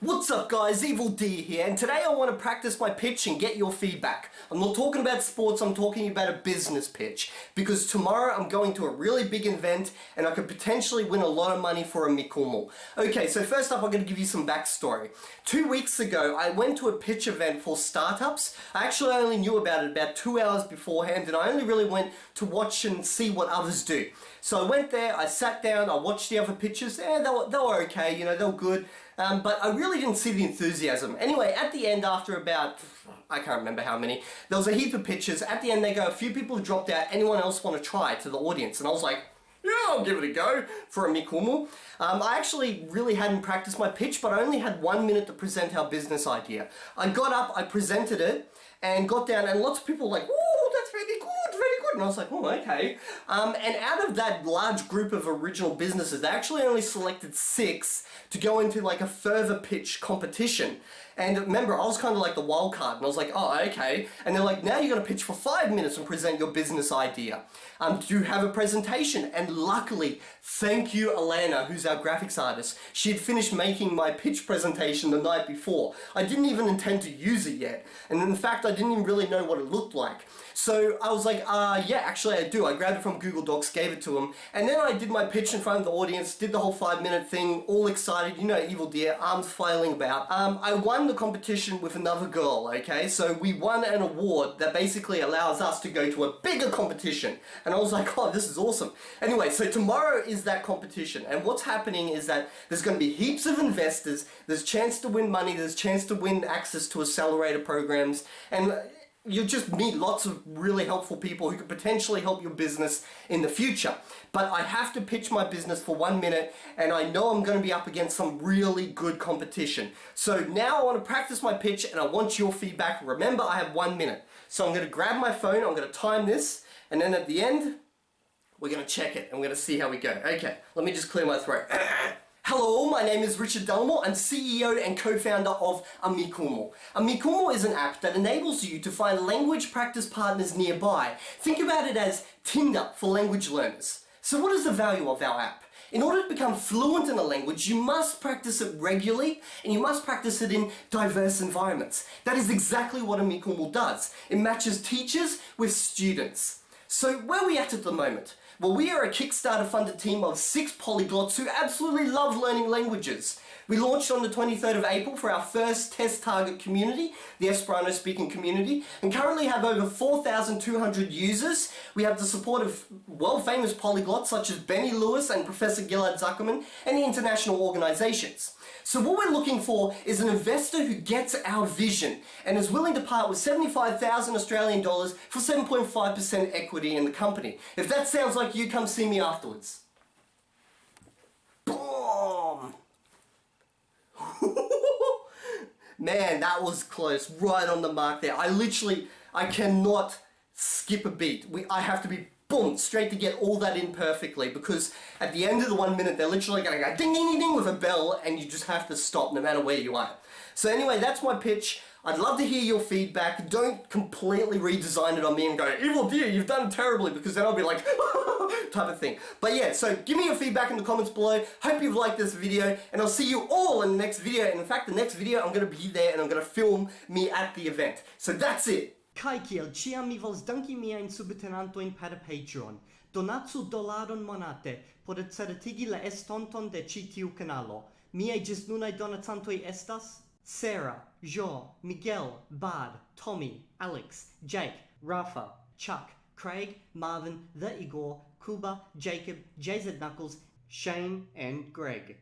What's up guys, Evildea here, and today I want to practice my pitch and get your feedback. I'm not talking about sports, I'm talking about a business pitch. Because tomorrow I'm going to a really big event and I could potentially win a lot of money for Amikumo. Okay, so first up I'm going to give you some backstory. Two weeks ago I went to a pitch event for startups. I actually only knew about it about two hours beforehand and I only really went to watch and see what others do. So I went there, I sat down, I watched the other pitches, yeah, they were, they were okay, you know, they were good. Um, but I really didn't see the enthusiasm. Anyway, at the end, after about, I can't remember how many, there was a heap of pitches. At the end, they go, a few people dropped out. Anyone else want to try to the audience? And I was like, yeah, I'll give it a go for Amikumo. Um, I actually really hadn't practiced my pitch, but I only had one minute to present our business idea. I got up, I presented it, and got down, and lots of people were like, that's really good, very good. And I was like, oh, okay. Um, and out of that large group of original businesses, they actually only selected six to go into like a further pitch competition. And remember, I was kind of like the wild card, and I was like, oh, okay. And they're like, now you're going to pitch for five minutes and present your business idea. Um, do you have a presentation? And luckily, thank you, Alana, who's our graphics artist. She had finished making my pitch presentation the night before. I didn't even intend to use it yet. And in fact, I didn't even really know what it looked like. So I was like, uh, yeah, actually I do. I grabbed it from Google Docs, gave it to him, and then I did my pitch in front of the audience, did the whole five minute thing, all excited, you know, Evildea, arms flailing about. Um, I won the competition with another girl, okay? So we won an award that basically allows us to go to a bigger competition. And I was like, oh, this is awesome. Anyway, so tomorrow is that competition, and what's happening is that there's going to be heaps of investors, there's chance to win money, there's chance to win access to accelerator programs, and you'll just meet lots of really helpful people who could potentially help your business in the future. But I have to pitch my business for one minute and I know I'm going to be up against some really good competition. So now I want to practice my pitch and I want your feedback. Remember, I have one minute. So I'm going to grab my phone, I'm going to time this, and then at the end, we're going to check it and we're going to see how we go. Okay, let me just clear my throat. Hello, my name is Richard Delamore. I'm CEO and co-founder of Amikumo. Amikumo is an app that enables you to find language practice partners nearby. Think about it as Tinder for language learners. So what is the value of our app? In order to become fluent in a language, you must practice it regularly and you must practice it in diverse environments. That is exactly what Amikumo does. It matches teachers with students. So where are we at at the moment? Well, we are a Kickstarter funded team of six polyglots who absolutely love learning languages. We launched on the 23rd of April for our first test target community, the Esperanto speaking community, and currently have over 4,200 users. We have the support of world-famous polyglots such as Benny Lewis and Professor Ghil'ad Zuckermann and international organizations. So what we're looking for is an investor who gets our vision and is willing to part with 75,000 Australian dollars for 7.5% equity in the company. If that sounds like you, come see me afterwards. Boom! Man, that was close. Right on the mark there. I literally, I cannot skip a beat. We, I have to be boom, straight to get all that in perfectly because at the end of the one minute they're literally going to go ding ding ding ding with a bell and you just have to stop no matter where you are. So anyway, that's my pitch. I'd love to hear your feedback. Don't completely redesign it on me and go, Evildea, you've done terribly because then I'll be like, type of thing. But yeah, so give me your feedback in the comments below. Hope you've liked this video and I'll see you all in the next video. And in fact, the next video I'm going to be there and I'm going to film me at the event. So that's it. Kai kiel ciam mi vols danki miajn subtenantojn per Patreon. Donacu dolaron monate por certigi la estonton de ĉi tiu kanalo. Miaj nunai donacantoj estas Sarah, Jo, Miguel, Bard, Tommy, Alex, Jake, Rafa, Chuck, Craig, Marvin, The Igor, Kuba, Jacob, JZ Knuckles, Shane, and Greg.